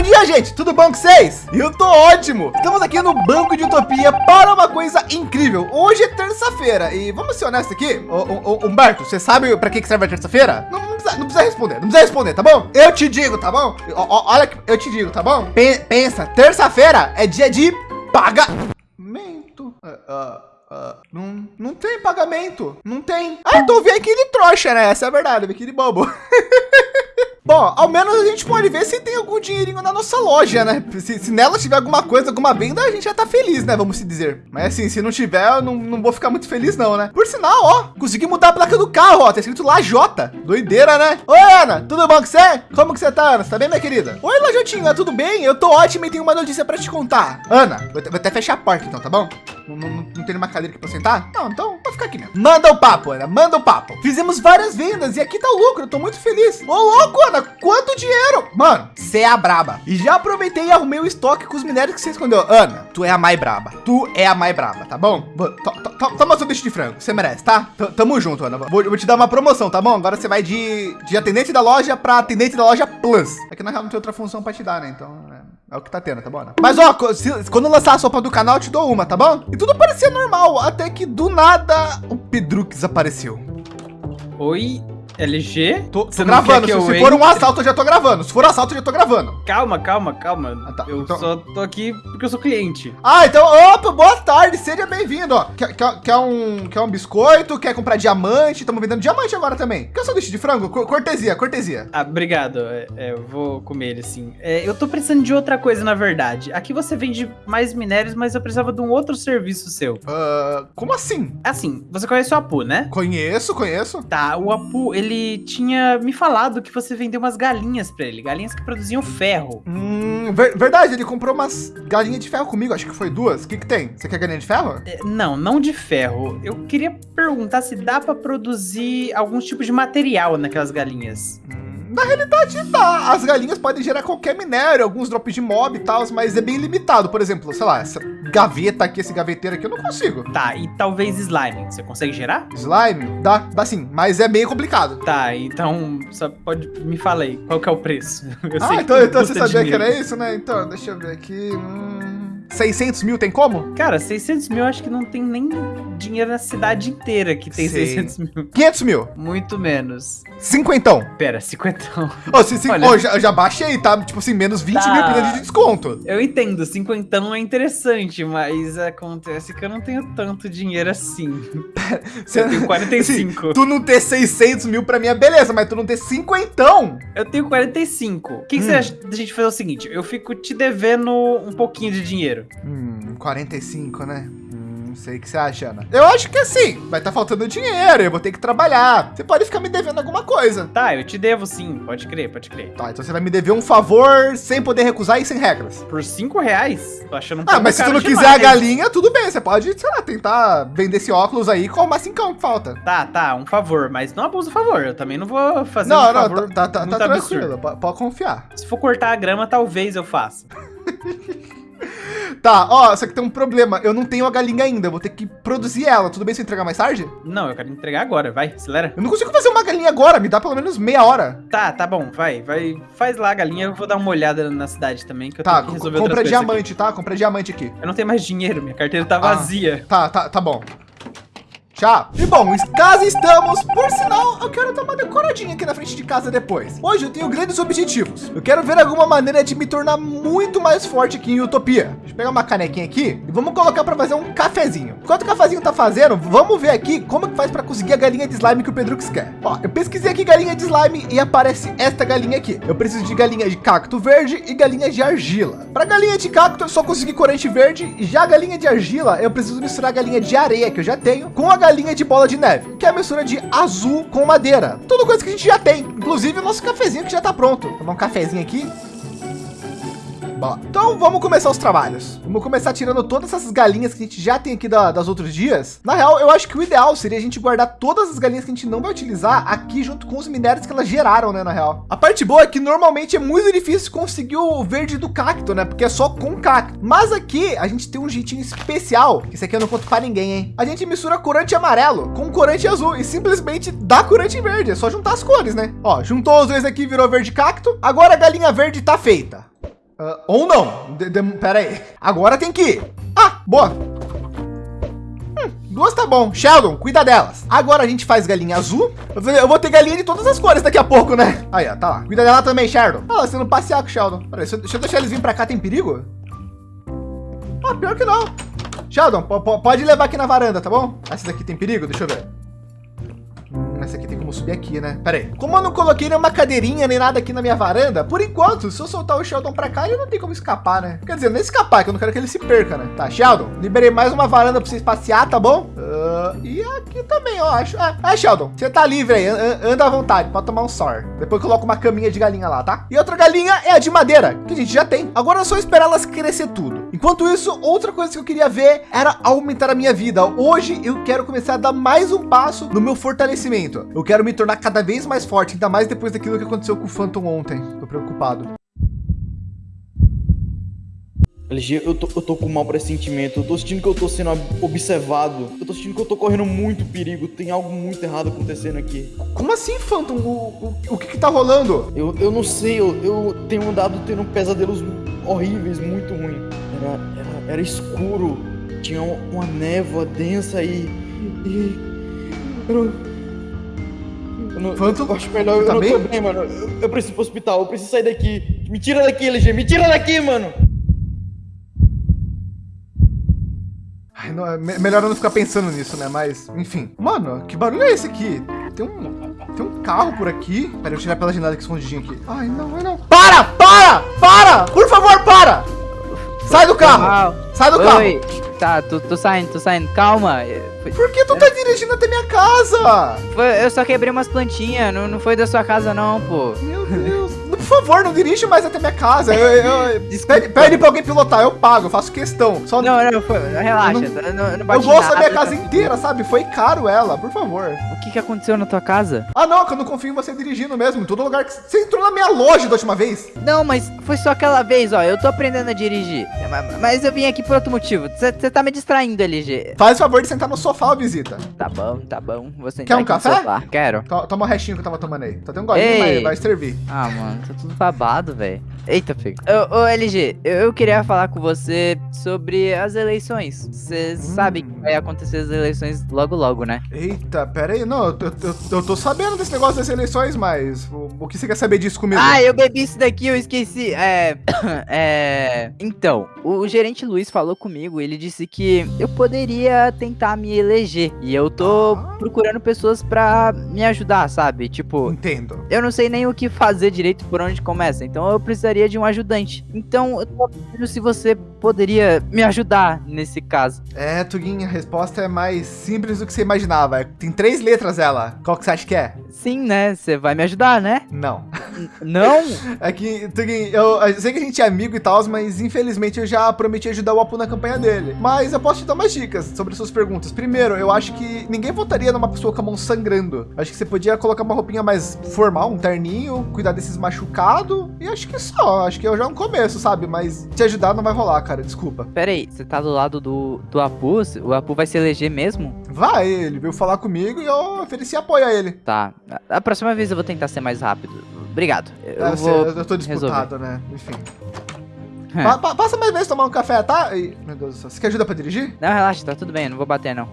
Bom dia, gente. Tudo bom com vocês? Eu tô ótimo. Estamos aqui no Banco de Utopia para uma coisa incrível. Hoje é terça-feira e vamos ser honestos aqui. Ô, ô, ô, Humberto, você sabe para que serve a terça-feira? Não, não precisa, não precisa responder, não precisa responder, tá bom? Eu te digo, tá bom? Ó, olha, eu te digo, tá bom? Pe- pensa, terça-feira é dia de pagamento. Ah, ah, ah, não, não tem pagamento. Não tem. Ah, então vem aquele trouxa, né? Essa é a verdade, vem aquele bobo. Bom, ao menos a gente pode ver se tem algum dinheirinho na nossa loja, né? Se, se nela tiver alguma coisa, alguma venda, a gente já tá feliz, né? Vamos se dizer. Mas assim, se não tiver, eu não, não vou ficar muito feliz não, né? Por sinal, ó, consegui mudar a placa do carro, ó. Tá escrito Lajota. Doideira, né? Oi, Ana, tudo bom com você? Como que você tá, Ana? Você tá bem, minha querida? Oi, Lajotinha, tudo bem? Eu tô ótima e tenho uma notícia pra te contar. Ana, vou, vou até fechar a porta então, tá bom? Não, não, não- tem nenhuma cadeira aqui pra sentar? Não, então vou ficar aqui mesmo. Manda o papo, Ana, manda o papo. Fizemos várias vendas e aqui tá o lucro, eu tô muito feliz. Ô, louco, quanto dinheiro? Mano, você é a braba. E já aproveitei e arrumei o estoque com os minérios que você escondeu. Ana, tu é a mais braba. Tu é a mais braba, tá bom? Toma seu bicho de frango, você merece, tá? T- Tamo junto, Ana. Vou, vou te dar uma promoção, tá bom? Agora você vai de, de atendente da loja pra atendente da loja Plus. É que na real não tem outra função pra te dar, né? Então, é, é o que tá tendo, tá bom, Ana? Mas ó, se- quando lançar a sopa do canal, eu te dou uma, tá bom? E tudo parecia normal, até que do nada o Pedrux apareceu. Oi, LG? Tô, tô gravando, se, se for um assalto eu já tô gravando. Se for assalto eu já tô gravando. Calma, calma, calma. Ah, tá. Eu Então- só tô aqui porque eu sou cliente. Ah, então, opa, boa tarde, seja bem-vindo. ó. Quer, quer, quer um, quer um biscoito? Quer comprar diamante? Estamos vendendo diamante agora também. Quer o sanduíche de frango? Cor- Cortesia, cortesia. Ah, obrigado. É, é, eu vou comer ele sim. É, eu tô precisando de outra coisa, na verdade. Aqui você vende mais minérios, mas eu precisava de um outro serviço seu. Ah, como assim? Assim, você conhece o Apu, né? Conheço, conheço. Tá, o Apu, ele tinha me falado que você vendeu umas galinhas pra ele. Galinhas que produziam ferro. Hum, ver- verdade, ele comprou umas galinhas de ferro comigo, acho que foi duas. O que que tem? Você quer galinha de ferro? É, não, não de ferro. Eu queria perguntar se dá pra produzir algum tipo de material naquelas galinhas. Hum, na realidade, dá. As galinhas podem gerar qualquer minério, alguns drops de mob e tal, mas é bem limitado. Por exemplo, sei lá, essa gaveta aqui, esse gaveteiro aqui, eu não consigo. Tá, e talvez slime. Você consegue gerar? Slime? Dá, dá sim, mas é bem complicado. Tá, então só pode me fala aí, qual que é o preço? Eu Ah, que então, então você sabia que dinheiro. era isso, né? Então, deixa eu ver aqui. Hum, 600 mil tem como? Cara, 600 mil eu acho que não tem nem dinheiro na cidade inteira que tem Sei. 600 mil. 500 mil. Muito menos. Cinquentão. Pera, 50. Ô, se, se, Olha. ô, já, já baixei, tá? Tipo assim, menos 20 Tá. mil de desconto. Eu entendo, 50 é interessante, mas acontece que eu não tenho tanto dinheiro assim. Você- Eu tenho 45. Assim, tu não ter 600 mil pra mim é beleza, mas tu não ter cinquentão. Eu tenho 45. O que, que Hum. você acha da gente fazer o seguinte? Eu fico te devendo um pouquinho de dinheiro. Hum, 45, né? Hum, não sei o que você acha, Ana. Eu acho que assim, vai estar faltando dinheiro, eu vou ter que trabalhar. Você pode ficar me devendo alguma coisa. Tá, eu te devo sim. Pode crer, pode crer. Tá, então você vai me dever um favor sem poder recusar e sem regras. Por 5 reais? Tô achando um Ah, mas se tu não quiser demais. a galinha, tudo bem. Você pode, sei lá, tentar vender esse óculos aí com uma cincão que falta. Tá, tá, um favor, mas não abusa o favor. Eu também não vou fazer não, um não, favor tá, tá, tá muito tranquilo. Pode confiar. Se for cortar a grama, talvez eu faça. Tá, ó, só que tem um problema. Eu não tenho a galinha ainda. Eu vou ter que produzir ela. Tudo bem se eu entregar mais tarde? Não, eu quero entregar agora, vai, acelera. Eu não consigo fazer uma galinha agora. Me dá pelo menos meia hora. Tá, tá bom, vai, vai. Faz lá a galinha, eu vou dar uma olhada na cidade também, que eu Tá, tenho que resolver compra coisas aqui. diamante, tá? Compra diamante aqui. Eu não tenho mais dinheiro, minha carteira tá Ah. vazia. Tá, tá, tá bom. Tchau. E bom, em casa estamos. Por sinal, eu quero dar uma decoradinha aqui na frente de casa depois. Hoje eu tenho grandes objetivos. Eu quero ver alguma maneira de me tornar muito mais forte aqui em Utopia. Deixa eu pegar uma canequinha aqui e vamos colocar para fazer um cafezinho. Enquanto o cafezinho tá fazendo, vamos ver aqui como que faz para conseguir a galinha de slime que o Pedrux quer. Ó, eu pesquisei aqui galinha de slime e aparece esta galinha aqui. Eu preciso de galinha de cacto verde e galinha de argila. Para galinha de cacto, eu só consegui corante verde já galinha de argila, eu preciso misturar galinha de areia que eu já tenho com a galinha de bola de neve, que é a mistura de azul com madeira. Tudo coisa que a gente já tem, inclusive o nosso cafezinho que já tá pronto. Vou tomar um cafezinho aqui. Bom, então vamos começar os trabalhos. Vamos começar tirando todas essas galinhas que a gente já tem aqui da- das outros dias. Na real, eu acho que o ideal seria a gente guardar todas as galinhas que a gente não vai utilizar aqui junto com os minérios que elas geraram, né, na real. A parte boa é que normalmente é muito difícil conseguir o verde do cacto, né, porque é só com cacto. Mas aqui a gente tem um jeitinho especial, esse aqui eu não conto para ninguém, hein. A gente mistura corante amarelo com corante azul e simplesmente dá corante verde. É só juntar as cores, né. Ó, juntou os dois aqui, virou verde cacto. Agora a galinha verde tá feita. Uh, ou não. De, de, pera aí. Agora tem que ir. Ah, boa. Hum, duas tá bom. Sheldon, cuida delas. Agora a gente faz galinha azul. Eu vou ter galinha de todas as cores daqui a pouco, né? Aí, ó, tá lá. Cuida dela também, Sheldon. Ah, você não passear com o Sheldon. Peraí, deixa, deixa eu deixar eles virem pra cá, tem perigo? Ah, pior que não. Sheldon, pode levar aqui na varanda, tá bom? Essa daqui tem perigo? Deixa eu ver. Essa aqui tem como subir aqui, né? Pera aí. Como eu não coloquei nenhuma cadeirinha nem nada aqui na minha varanda, por enquanto, se eu soltar o Sheldon para cá, ele não tem como escapar, né? Quer dizer, nem escapar, que eu não quero que ele se perca, né? Tá, Sheldon, liberei mais uma varanda para vocês passear, tá bom? Uh, e aqui também, eu acho. Ah, Sheldon, você tá livre aí, anda à vontade, pode tomar um sor. Depois coloco uma caminha de galinha lá, tá? E outra galinha é a de madeira, que a gente já tem. Agora é só esperar elas crescer tudo. Enquanto isso, outra coisa que eu queria ver era aumentar a minha vida. Hoje eu quero começar a dar mais um passo no meu fortalecimento. Eu quero me tornar cada vez mais forte, ainda mais depois daquilo que aconteceu com o Phantom ontem. Tô preocupado. LG, eu tô, eu tô com um mau pressentimento. Eu tô sentindo que eu tô sendo observado. Eu tô sentindo que eu tô correndo muito perigo. Tem algo muito errado acontecendo aqui. Como assim, Phantom? O, o, o que que tá rolando? Eu, eu não sei. Eu, eu tenho andado tendo pesadelos horríveis, muito ruins. Era, era, era escuro. Tinha uma névoa densa e... e eu, não, Phantom, eu acho melhor. Tá eu bem? não tô bem, mano. Eu, eu preciso ir pro hospital. Eu preciso sair daqui. Me tira daqui, LG. Me tira daqui, mano. Ai, não, é melhor eu não ficar pensando nisso, né? Mas, enfim. Mano, que barulho é esse aqui? Tem um, tem um carro por aqui. Pera, eu tirar pela janela aqui escondidinho aqui. Ai, não, ai, não. Para! Para! Para! Por favor, para! Sai do carro! Sai do Oi. carro! Tá, tô, tô saindo, tô saindo. Calma. Foi... Por que tu tá dirigindo até minha casa? Foi, eu só quebrei umas plantinhas, não, não foi da sua casa não, pô. Meu Deus favor, não dirige mais até minha casa. Eu, eu, pede, pede pra alguém pilotar, eu pago, eu faço questão. Só não, não, foi, relaxa. Eu, não, não, não eu gosto da minha casa inteira, sabe? Foi caro ela, por favor. O que, que aconteceu na tua casa? Ah, não, que eu não confio em você dirigindo mesmo. Em todo lugar que você entrou na minha loja da última vez. Não, mas foi só aquela vez, ó. Eu tô aprendendo a dirigir. Mas eu vim aqui por outro motivo. Você tá me distraindo, LG. Faz o favor de sentar no sofá, visita. Tá bom, tá bom. Você Quer um café? Quero. Toma o restinho que eu tava tomando aí. Só tem um golinho, mas vai servir. Ah, mano, tá tudo babado, velho. Eita, filho. Ô, ô LG, eu, eu, queria falar com você sobre as eleições. Você hum. sabe que vai acontecer as eleições logo, logo, né? Eita, pera aí. Não, eu, eu, eu tô sabendo desse negócio das eleições, mas o, o, que você quer saber disso comigo? Ah, eu bebi isso daqui, eu esqueci. É. é. Então, o gerente Luiz falou comigo, ele disse que eu poderia tentar me eleger. E eu tô ah. procurando pessoas pra me ajudar, sabe? Tipo. Entendo. Eu não sei nem o que fazer direito por onde começa. Então eu precisaria de um ajudante. Então, eu tô se você poderia me ajudar nesse caso. É, Tuguinha, a resposta é mais simples do que você imaginava. Tem três letras ela. Qual que você acha que é? Sim, né? Você vai me ajudar, né? Não. Não? É que, Tuguinha, eu, eu, sei que a gente é amigo e tal, mas infelizmente eu já prometi ajudar o Apu na campanha dele. Mas eu posso te dar mais dicas sobre suas perguntas. Primeiro, eu acho que ninguém votaria numa pessoa com a mão sangrando. Acho que você podia colocar uma roupinha mais formal, um terninho, cuidar desses machucados. E acho que só. Acho que eu já é um começo, sabe? Mas te ajudar não vai rolar, cara. Desculpa. Pera aí, você tá do lado do, do Apu? O Apu vai se eleger mesmo? Vai, ele veio falar comigo e eu ofereci apoio a ele. Tá. A próxima vez eu vou tentar ser mais rápido. Obrigado. Eu, é, vou eu tô disputado, resolver. né? Enfim. É. Pa pa passa mais vezes tomar um café, tá? E, meu Deus do céu. Você quer ajuda pra dirigir? Não, relaxa, tá tudo bem. Eu não vou bater, não.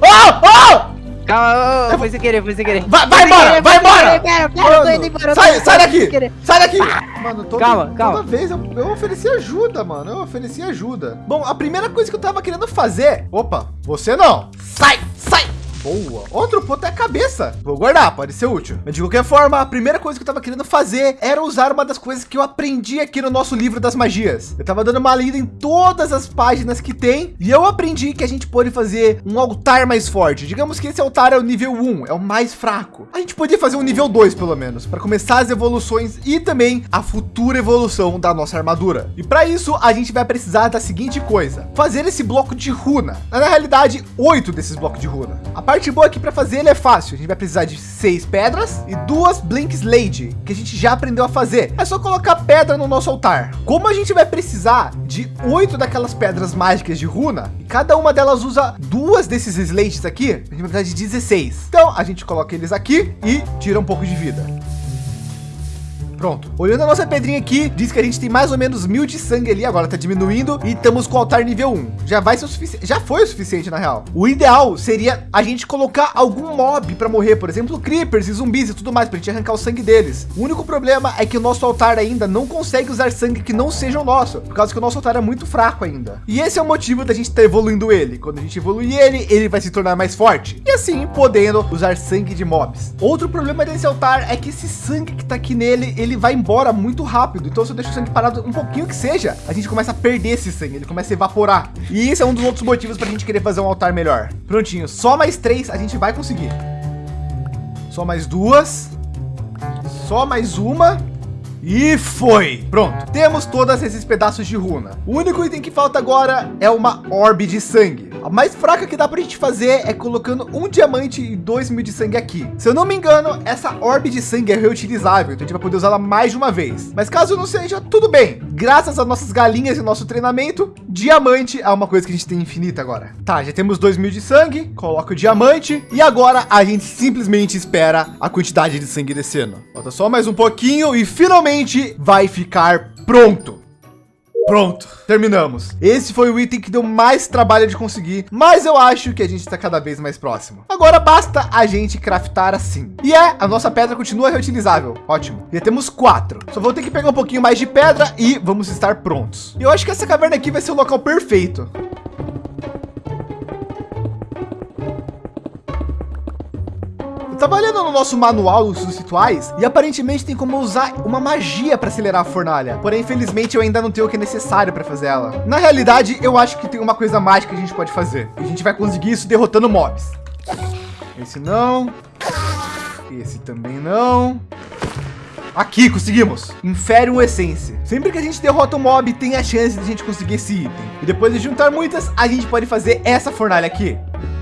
Oh! Oh! Calma, foi sem querer, foi sem querer. Vai, vai embora, vai embora! Quero, quero, embora. Sai, sai daqui! Sai daqui! Mano, toda, calma, calma. toda vez eu, eu ofereci ajuda, mano. Eu ofereci ajuda. Bom, a primeira coisa que eu tava querendo fazer... Opa, você não. Sai, sai! Boa. Outro ponto é a cabeça. Vou guardar, pode ser útil. Mas de qualquer forma, a primeira coisa que eu tava querendo fazer era usar uma das coisas que eu aprendi aqui no nosso livro das magias. Eu tava dando uma lida em todas as páginas que tem e eu aprendi que a gente pode fazer um altar mais forte. Digamos que esse altar é o nível 1, é o mais fraco. A gente podia fazer um nível 2 pelo menos, para começar as evoluções e também a futura evolução da nossa armadura. E para isso a gente vai precisar da seguinte coisa: fazer esse bloco de runa. Na realidade, oito desses blocos de runa. A parte boa aqui para fazer ele é fácil. A gente vai precisar de seis pedras e duas Blink Slade, que a gente já aprendeu a fazer. É só colocar pedra no nosso altar. Como a gente vai precisar de oito daquelas pedras mágicas de runa, e cada uma delas usa duas desses Slades aqui, a gente vai precisar de 16. Então a gente coloca eles aqui e tira um pouco de vida. Pronto. Olhando a nossa pedrinha aqui, diz que a gente tem mais ou menos mil de sangue ali, agora tá diminuindo e estamos com o altar nível 1. Já vai ser o suficiente, já foi o suficiente na real. O ideal seria a gente colocar algum mob para morrer, por exemplo, creepers e zumbis e tudo mais, para gente arrancar o sangue deles. O único problema é que o nosso altar ainda não consegue usar sangue que não seja o nosso, por causa que o nosso altar é muito fraco ainda. E esse é o motivo da gente estar tá evoluindo ele. Quando a gente evoluir ele, ele vai se tornar mais forte e assim podendo usar sangue de mobs. Outro problema desse altar é que esse sangue que tá aqui nele, ele vai embora muito rápido. Então se eu deixo o sangue parado um pouquinho que seja, a gente começa a perder esse sangue, ele começa a evaporar. E esse é um dos outros motivos para a gente querer fazer um altar melhor. Prontinho, só mais três a gente vai conseguir. Só mais duas. Só mais uma. E foi! Pronto, temos todos esses pedaços de runa. O único item que falta agora é uma orbe de sangue. A mais fraca que dá para a gente fazer é colocando um diamante e dois mil de sangue aqui. Se eu não me engano, essa orbe de sangue é reutilizável, então a gente vai poder usá-la mais de uma vez. Mas caso não seja, tudo bem. Graças às nossas galinhas e nosso treinamento, diamante é uma coisa que a gente tem infinita agora. Tá, já temos dois mil de sangue, coloca o diamante e agora a gente simplesmente espera a quantidade de sangue descendo. Falta só mais um pouquinho e finalmente vai ficar pronto. Pronto, terminamos. Esse foi o item que deu mais trabalho de conseguir, mas eu acho que a gente está cada vez mais próximo. Agora basta a gente craftar assim. E é, a nossa pedra continua reutilizável. Ótimo. Já temos quatro. Só vou ter que pegar um pouquinho mais de pedra e vamos estar prontos. Eu acho que essa caverna aqui vai ser o local perfeito. Tava olhando no nosso manual dos rituais e aparentemente tem como usar uma magia para acelerar a fornalha. Porém, infelizmente, eu ainda não tenho o que é necessário para fazer ela. Na realidade, eu acho que tem uma coisa mágica que a gente pode fazer. E a gente vai conseguir isso derrotando mobs. Esse não. Esse também não. Aqui, conseguimos. Inferium Essência. Sempre que a gente derrota um mob, tem a chance de a gente conseguir esse item. E depois de juntar muitas, a gente pode fazer essa fornalha aqui.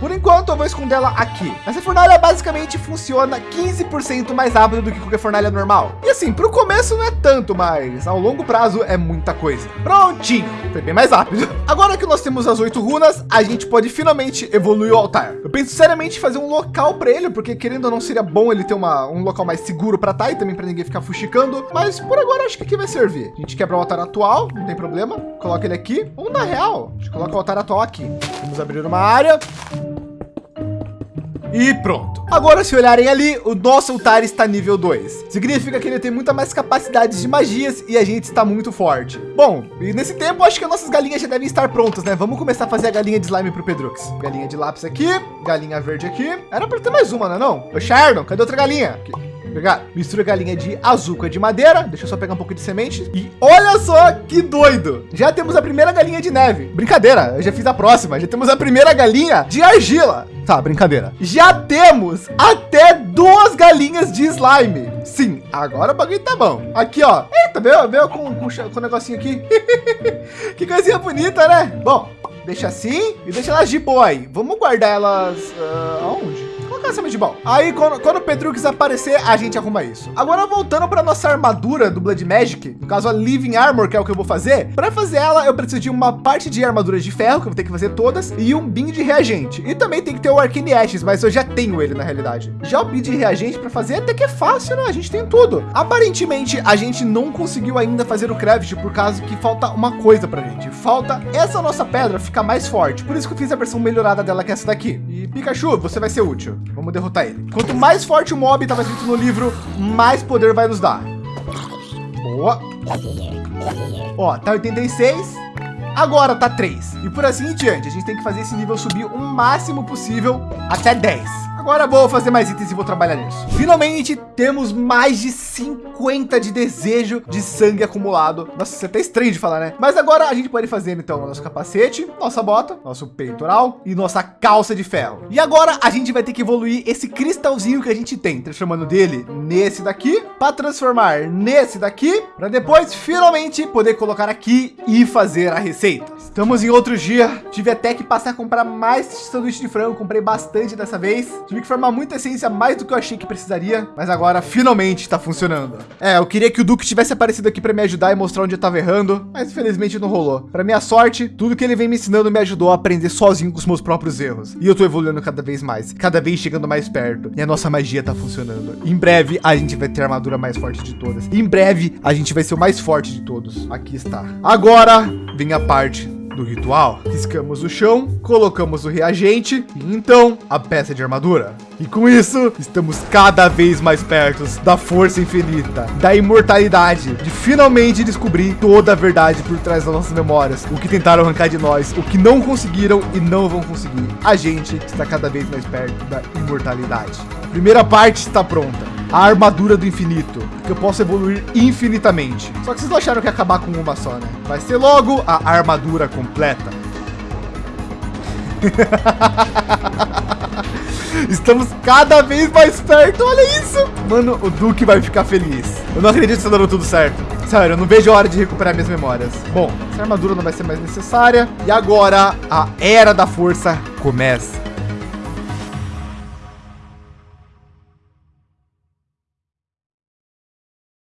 Por enquanto, eu vou esconder ela aqui. Essa fornalha basicamente funciona 15% mais rápido do que qualquer fornalha normal. E assim, para o começo não é tanto, mas ao longo prazo é muita coisa. Prontinho, foi bem mais rápido. Agora que nós temos as oito runas, a gente pode finalmente evoluir o altar. Eu penso seriamente em fazer um local para ele, porque querendo ou não seria bom ele ter uma, um local mais seguro para estar tá, e também para ninguém ficar fuxicando. Mas por agora acho que aqui vai servir. A gente quebra o altar atual, não tem problema. Coloca ele aqui. Ou na real, a gente coloca o altar atual aqui. Vamos abrir uma área. E pronto. Agora, se olharem ali, o nosso altar está nível 2. Significa que ele tem muita mais capacidades de magias e a gente está muito forte. Bom, e nesse tempo, acho que as nossas galinhas já devem estar prontas, né? Vamos começar a fazer a galinha de slime para o Pedrux. Galinha de lápis aqui, galinha verde aqui. Era para ter mais uma, não é não? Ô, Shardon, cadê outra galinha? Aqui pegar, mistura galinha de azul com a de madeira. Deixa eu só pegar um pouco de semente. E olha só que doido. Já temos a primeira galinha de neve. Brincadeira, eu já fiz a próxima. Já temos a primeira galinha de argila. Tá, brincadeira. Já temos até duas galinhas de slime. Sim, agora o bagulho tá bom. Aqui, ó. Eita, veio com, com, com o negocinho aqui. que coisinha bonita, né? Bom, deixa assim e deixa elas de boa aí. Vamos guardar elas uh, aonde? De bom. Aí quando, quando o Pedrux aparecer, a gente arruma isso. Agora voltando para nossa armadura do Blood Magic, no caso a Living Armor, que é o que eu vou fazer. Para fazer ela, eu preciso de uma parte de armaduras de ferro, que eu vou ter que fazer todas, e um bin de reagente. E também tem que ter o Arcane Ashes, mas eu já tenho ele na realidade. Já o bin de reagente para fazer até que é fácil, né? A gente tem tudo. Aparentemente, a gente não conseguiu ainda fazer o craft por causa que falta uma coisa pra gente. Falta essa nossa pedra ficar mais forte. Por isso que eu fiz a versão melhorada dela, que é essa daqui. E Pikachu, você vai ser útil. Vamos derrotar ele. Quanto mais forte o mob estava escrito no livro, mais poder vai nos dar. Boa. Ó, tá 86. Agora tá 3. E por assim em diante, a gente tem que fazer esse nível subir o máximo possível até 10. Agora vou fazer mais itens e vou trabalhar nisso. Finalmente temos mais de 50 de desejo de sangue acumulado. Nossa, isso é até estranho de falar, né? Mas agora a gente pode fazer então nosso capacete, nossa bota, nosso peitoral e nossa calça de ferro. E agora a gente vai ter que evoluir esse cristalzinho que a gente tem, transformando dele nesse daqui, para transformar nesse daqui, para depois finalmente poder colocar aqui e fazer a receita. Estamos em outro dia. Tive até que passar a comprar mais sanduíche de frango. Comprei bastante dessa vez. Tive que formar muita essência, mais do que eu achei que precisaria. Mas agora finalmente está funcionando. É, eu queria que o Duque tivesse aparecido aqui para me ajudar e mostrar onde eu estava errando, mas infelizmente não rolou. Para minha sorte, tudo que ele vem me ensinando me ajudou a aprender sozinho com os meus próprios erros. E eu tô evoluindo cada vez mais, cada vez chegando mais perto. E a nossa magia tá funcionando. Em breve a gente vai ter a armadura mais forte de todas. Em breve a gente vai ser o mais forte de todos. Aqui está. Agora vem a parte do ritual. Riscamos o chão, colocamos o reagente e então a peça de armadura. E com isso, estamos cada vez mais perto da força infinita, da imortalidade, de finalmente descobrir toda a verdade por trás das nossas memórias, o que tentaram arrancar de nós, o que não conseguiram e não vão conseguir. A gente está cada vez mais perto da imortalidade. A primeira parte está pronta a armadura do infinito, que eu posso evoluir infinitamente. Só que vocês não acharam que ia acabar com uma só, né? Vai ser logo a armadura completa. Estamos cada vez mais perto, olha isso. Mano, o Duque vai ficar feliz. Eu não acredito que está dando tudo certo. Sério, eu não vejo a hora de recuperar minhas memórias. Bom, essa armadura não vai ser mais necessária. E agora, a Era da Força começa.